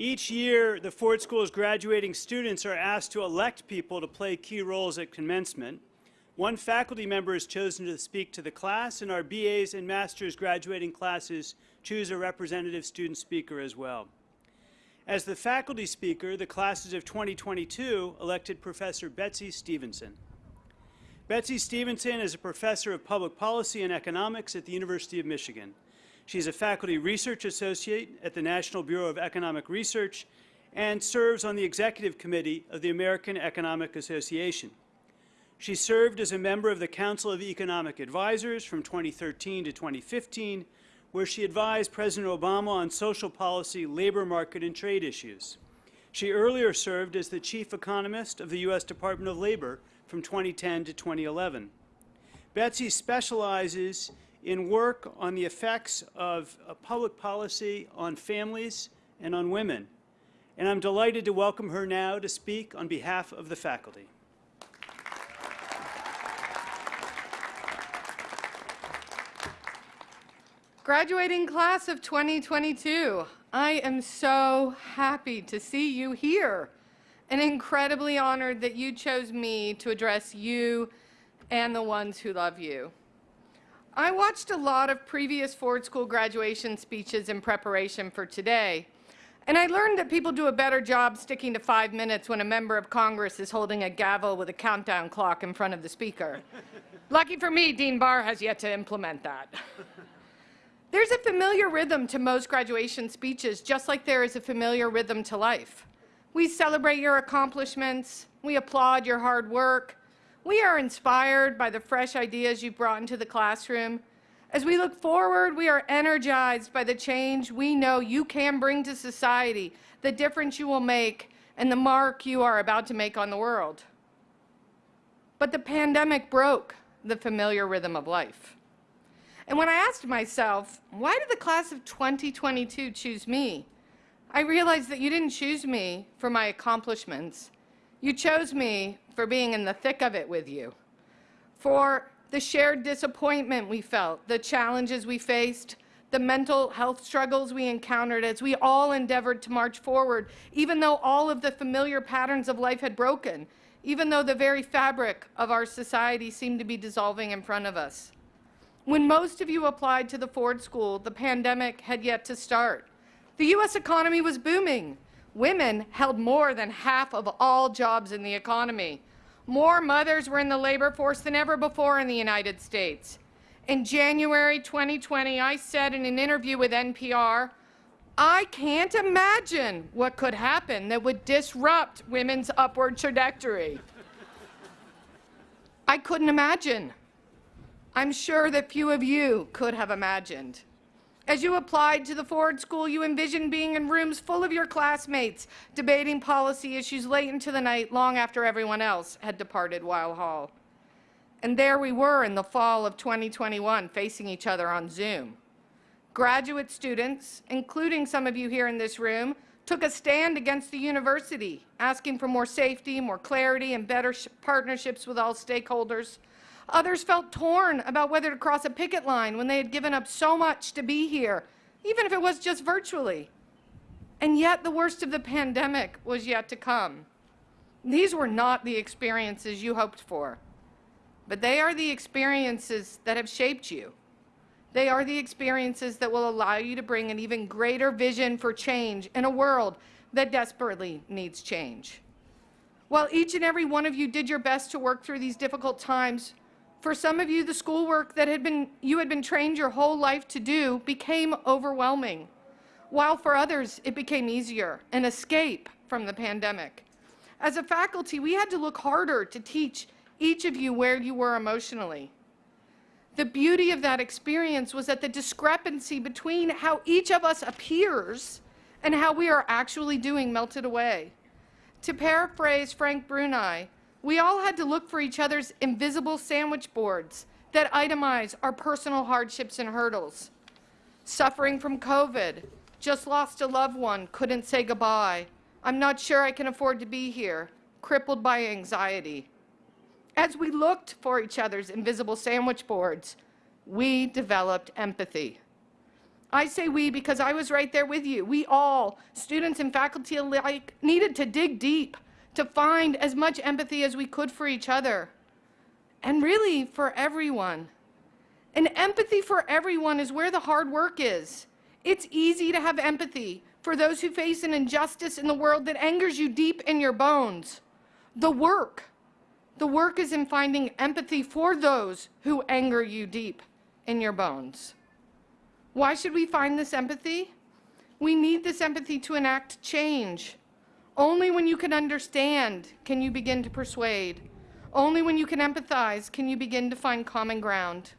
Each year, the Ford School's graduating students are asked to elect people to play key roles at commencement. One faculty member is chosen to speak to the class, and our BAs and master's graduating classes choose a representative student speaker as well. As the faculty speaker, the classes of 2022 elected Professor Betsy Stevenson. Betsy Stevenson is a professor of public policy and economics at the University of Michigan. She's a faculty research associate at the National Bureau of Economic Research and serves on the executive committee of the American Economic Association. She served as a member of the Council of Economic Advisors from 2013 to 2015, where she advised President Obama on social policy, labor market, and trade issues. She earlier served as the chief economist of the U.S. Department of Labor from 2010 to 2011. Betsy specializes in work on the effects of uh, public policy on families and on women. And I'm delighted to welcome her now to speak on behalf of the faculty. Graduating class of 2022, I am so happy to see you here and incredibly honored that you chose me to address you and the ones who love you. I watched a lot of previous Ford School graduation speeches in preparation for today, and I learned that people do a better job sticking to five minutes when a member of Congress is holding a gavel with a countdown clock in front of the speaker. Lucky for me, Dean Barr has yet to implement that. There's a familiar rhythm to most graduation speeches, just like there is a familiar rhythm to life. We celebrate your accomplishments, we applaud your hard work, we are inspired by the fresh ideas you've brought into the classroom. As we look forward, we are energized by the change we know you can bring to society, the difference you will make, and the mark you are about to make on the world. But the pandemic broke the familiar rhythm of life. And when I asked myself, why did the class of 2022 choose me? I realized that you didn't choose me for my accomplishments. You chose me for being in the thick of it with you, for the shared disappointment we felt, the challenges we faced, the mental health struggles we encountered as we all endeavored to march forward, even though all of the familiar patterns of life had broken, even though the very fabric of our society seemed to be dissolving in front of us. When most of you applied to the Ford School, the pandemic had yet to start. The U.S. economy was booming. Women held more than half of all jobs in the economy. More mothers were in the labor force than ever before in the United States. In January 2020, I said in an interview with NPR, I can't imagine what could happen that would disrupt women's upward trajectory. I couldn't imagine. I'm sure that few of you could have imagined. As you applied to the Ford School, you envisioned being in rooms full of your classmates, debating policy issues late into the night, long after everyone else had departed Weill Hall. And there we were in the fall of 2021, facing each other on Zoom. Graduate students, including some of you here in this room, took a stand against the university, asking for more safety, more clarity, and better partnerships with all stakeholders. Others felt torn about whether to cross a picket line when they had given up so much to be here, even if it was just virtually. And yet the worst of the pandemic was yet to come. These were not the experiences you hoped for, but they are the experiences that have shaped you. They are the experiences that will allow you to bring an even greater vision for change in a world that desperately needs change. While each and every one of you did your best to work through these difficult times, for some of you, the schoolwork that had been, you had been trained your whole life to do became overwhelming, while for others, it became easier, an escape from the pandemic. As a faculty, we had to look harder to teach each of you where you were emotionally. The beauty of that experience was that the discrepancy between how each of us appears and how we are actually doing melted away. To paraphrase Frank Bruni, we all had to look for each other's invisible sandwich boards that itemize our personal hardships and hurdles. Suffering from COVID, just lost a loved one, couldn't say goodbye. I'm not sure I can afford to be here, crippled by anxiety. As we looked for each other's invisible sandwich boards, we developed empathy. I say we because I was right there with you. We all, students and faculty alike, needed to dig deep to find as much empathy as we could for each other. And really, for everyone. And empathy for everyone is where the hard work is. It's easy to have empathy for those who face an injustice in the world that angers you deep in your bones. The work, the work is in finding empathy for those who anger you deep in your bones. Why should we find this empathy? We need this empathy to enact change. Only when you can understand can you begin to persuade. Only when you can empathize can you begin to find common ground.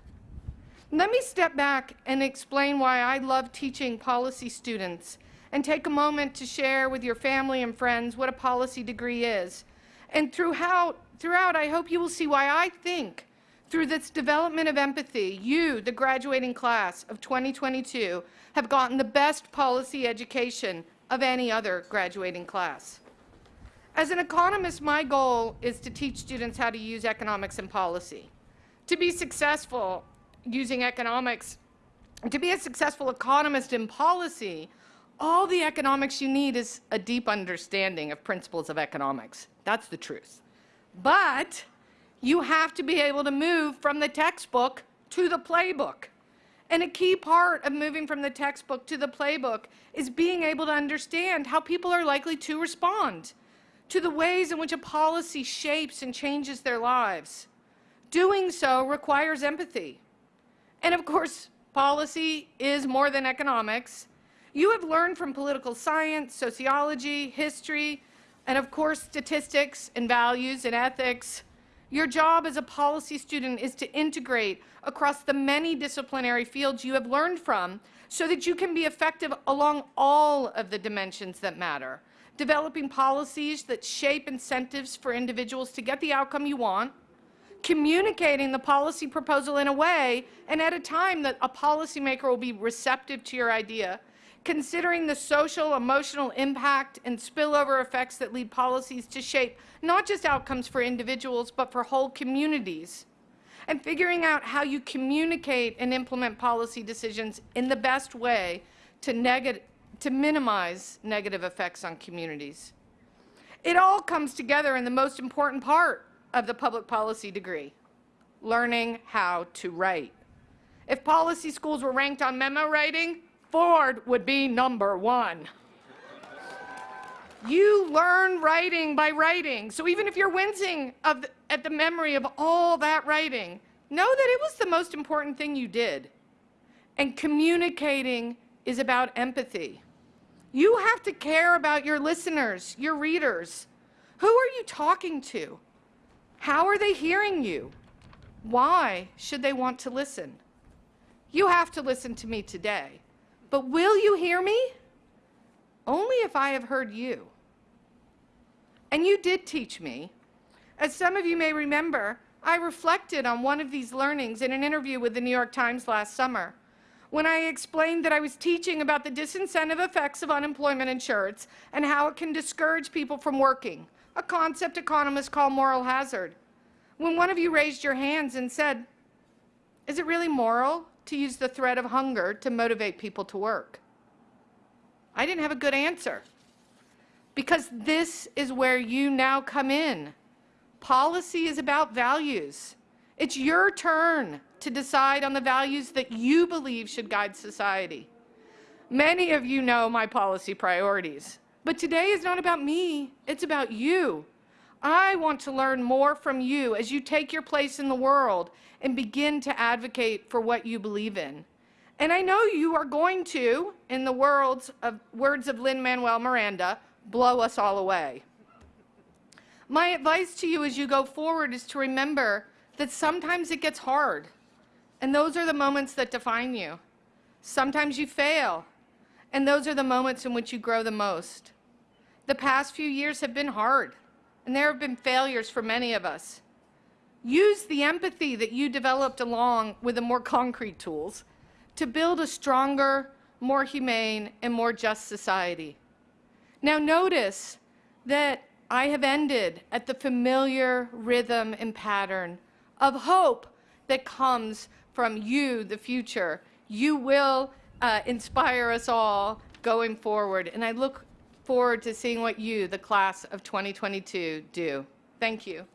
Let me step back and explain why I love teaching policy students and take a moment to share with your family and friends what a policy degree is. And throughout, throughout I hope you will see why I think through this development of empathy, you, the graduating class of 2022, have gotten the best policy education of any other graduating class. As an economist, my goal is to teach students how to use economics and policy. To be successful using economics, to be a successful economist in policy, all the economics you need is a deep understanding of principles of economics. That's the truth. But you have to be able to move from the textbook to the playbook. And a key part of moving from the textbook to the playbook is being able to understand how people are likely to respond to the ways in which a policy shapes and changes their lives. Doing so requires empathy. And of course, policy is more than economics. You have learned from political science, sociology, history, and of course, statistics and values and ethics your job as a policy student is to integrate across the many disciplinary fields you have learned from so that you can be effective along all of the dimensions that matter. Developing policies that shape incentives for individuals to get the outcome you want, communicating the policy proposal in a way and at a time that a policymaker will be receptive to your idea, considering the social, emotional impact and spillover effects that lead policies to shape not just outcomes for individuals, but for whole communities, and figuring out how you communicate and implement policy decisions in the best way to, to minimize negative effects on communities. It all comes together in the most important part of the public policy degree, learning how to write. If policy schools were ranked on memo writing, Ford would be number one. You learn writing by writing. So even if you're wincing the, at the memory of all that writing, know that it was the most important thing you did. And communicating is about empathy. You have to care about your listeners, your readers. Who are you talking to? How are they hearing you? Why should they want to listen? You have to listen to me today. But will you hear me? Only if I have heard you. And you did teach me. As some of you may remember, I reflected on one of these learnings in an interview with the New York Times last summer when I explained that I was teaching about the disincentive effects of unemployment insurance and how it can discourage people from working, a concept economists call moral hazard. When one of you raised your hands and said, is it really moral to use the threat of hunger to motivate people to work? I didn't have a good answer because this is where you now come in. Policy is about values. It's your turn to decide on the values that you believe should guide society. Many of you know my policy priorities, but today is not about me, it's about you. I want to learn more from you as you take your place in the world and begin to advocate for what you believe in. And I know you are going to, in the words of, words of Lin-Manuel Miranda, blow us all away. My advice to you as you go forward is to remember that sometimes it gets hard, and those are the moments that define you. Sometimes you fail, and those are the moments in which you grow the most. The past few years have been hard, and there have been failures for many of us. Use the empathy that you developed along with the more concrete tools to build a stronger, more humane, and more just society. Now notice that I have ended at the familiar rhythm and pattern of hope that comes from you, the future. You will uh, inspire us all going forward. And I look forward to seeing what you, the class of 2022, do. Thank you.